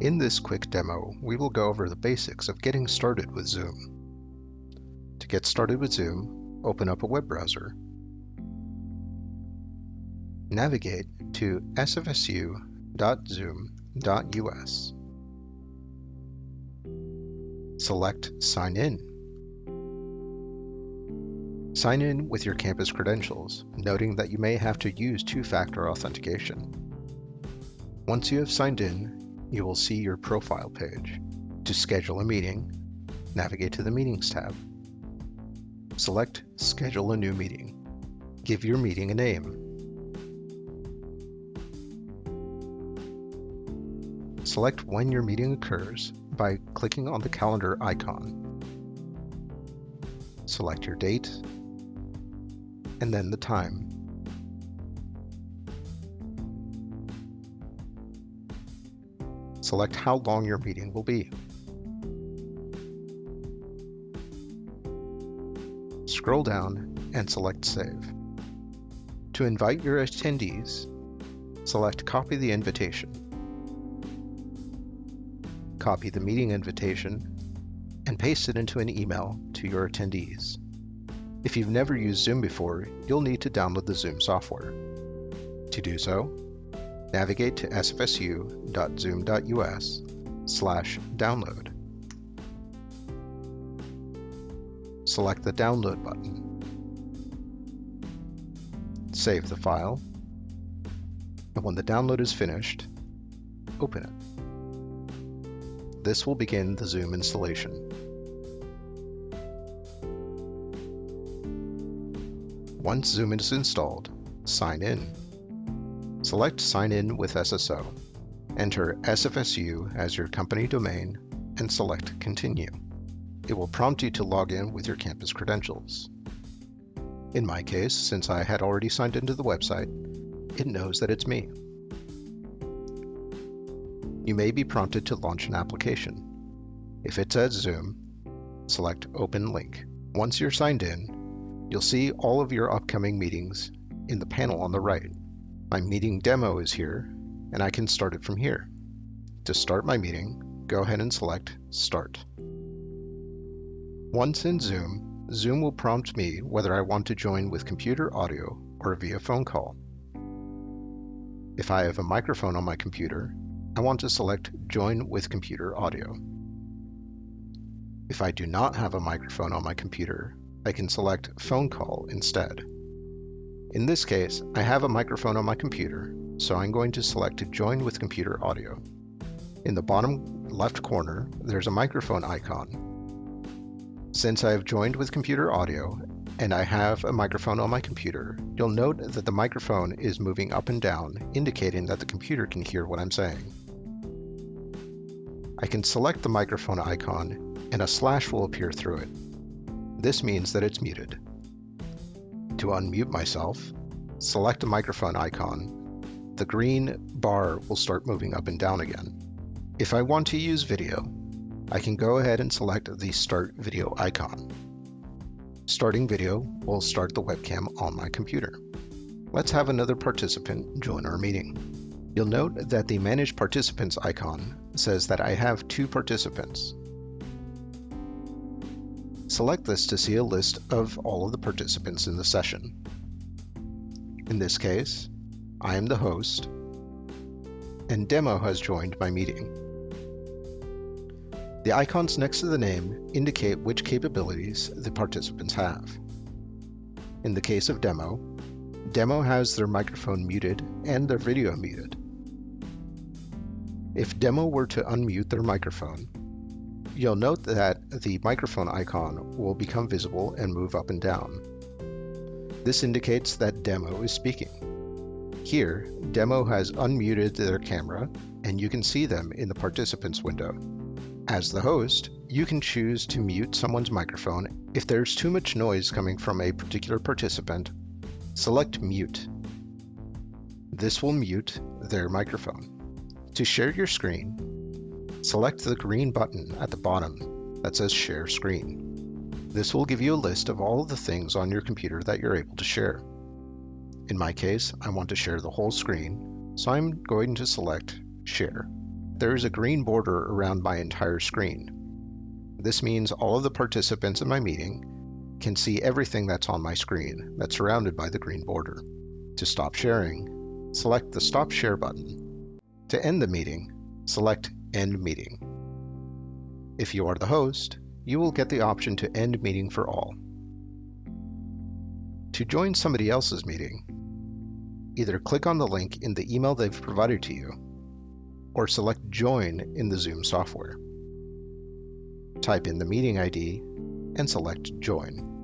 In this quick demo, we will go over the basics of getting started with Zoom. To get started with Zoom, open up a web browser. Navigate to sfsu.zoom.us. Select Sign In. Sign in with your campus credentials, noting that you may have to use two-factor authentication. Once you have signed in, you will see your profile page. To schedule a meeting, navigate to the Meetings tab. Select Schedule a new meeting. Give your meeting a name. Select when your meeting occurs by clicking on the calendar icon. Select your date and then the time. Select how long your meeting will be. Scroll down and select Save. To invite your attendees, select Copy the invitation. Copy the meeting invitation and paste it into an email to your attendees. If you've never used Zoom before, you'll need to download the Zoom software. To do so, navigate to sfsu.zoom.us slash download. Select the download button. Save the file, and when the download is finished, open it. This will begin the Zoom installation. Once Zoom is installed, sign in. Select Sign in with SSO. Enter SFSU as your company domain and select Continue. It will prompt you to log in with your campus credentials. In my case, since I had already signed into the website, it knows that it's me. You may be prompted to launch an application. If it says Zoom, select Open Link. Once you're signed in, you'll see all of your upcoming meetings in the panel on the right. My meeting demo is here, and I can start it from here. To start my meeting, go ahead and select Start. Once in Zoom, Zoom will prompt me whether I want to join with computer audio or via phone call. If I have a microphone on my computer, I want to select Join with computer audio. If I do not have a microphone on my computer, I can select Phone Call instead. In this case, I have a microphone on my computer, so I'm going to select to Join with Computer Audio. In the bottom left corner, there's a microphone icon. Since I have joined with computer audio, and I have a microphone on my computer, you'll note that the microphone is moving up and down, indicating that the computer can hear what I'm saying. I can select the microphone icon, and a slash will appear through it. This means that it's muted. To unmute myself, select the microphone icon. The green bar will start moving up and down again. If I want to use video, I can go ahead and select the Start Video icon. Starting video will start the webcam on my computer. Let's have another participant join our meeting. You'll note that the Manage Participants icon says that I have two participants. Select this to see a list of all of the participants in the session. In this case, I am the host, and Demo has joined my meeting. The icons next to the name indicate which capabilities the participants have. In the case of Demo, Demo has their microphone muted and their video muted. If Demo were to unmute their microphone, You'll note that the microphone icon will become visible and move up and down. This indicates that Demo is speaking. Here, Demo has unmuted their camera, and you can see them in the participants window. As the host, you can choose to mute someone's microphone. If there's too much noise coming from a particular participant, select Mute. This will mute their microphone. To share your screen, Select the green button at the bottom that says Share Screen. This will give you a list of all of the things on your computer that you're able to share. In my case, I want to share the whole screen, so I'm going to select Share. there is a green border around my entire screen. This means all of the participants in my meeting can see everything that's on my screen that's surrounded by the green border. To stop sharing, select the Stop Share button. To end the meeting, select End Meeting. If you are the host, you will get the option to end meeting for all. To join somebody else's meeting, either click on the link in the email they've provided to you, or select Join in the Zoom software. Type in the meeting ID and select Join.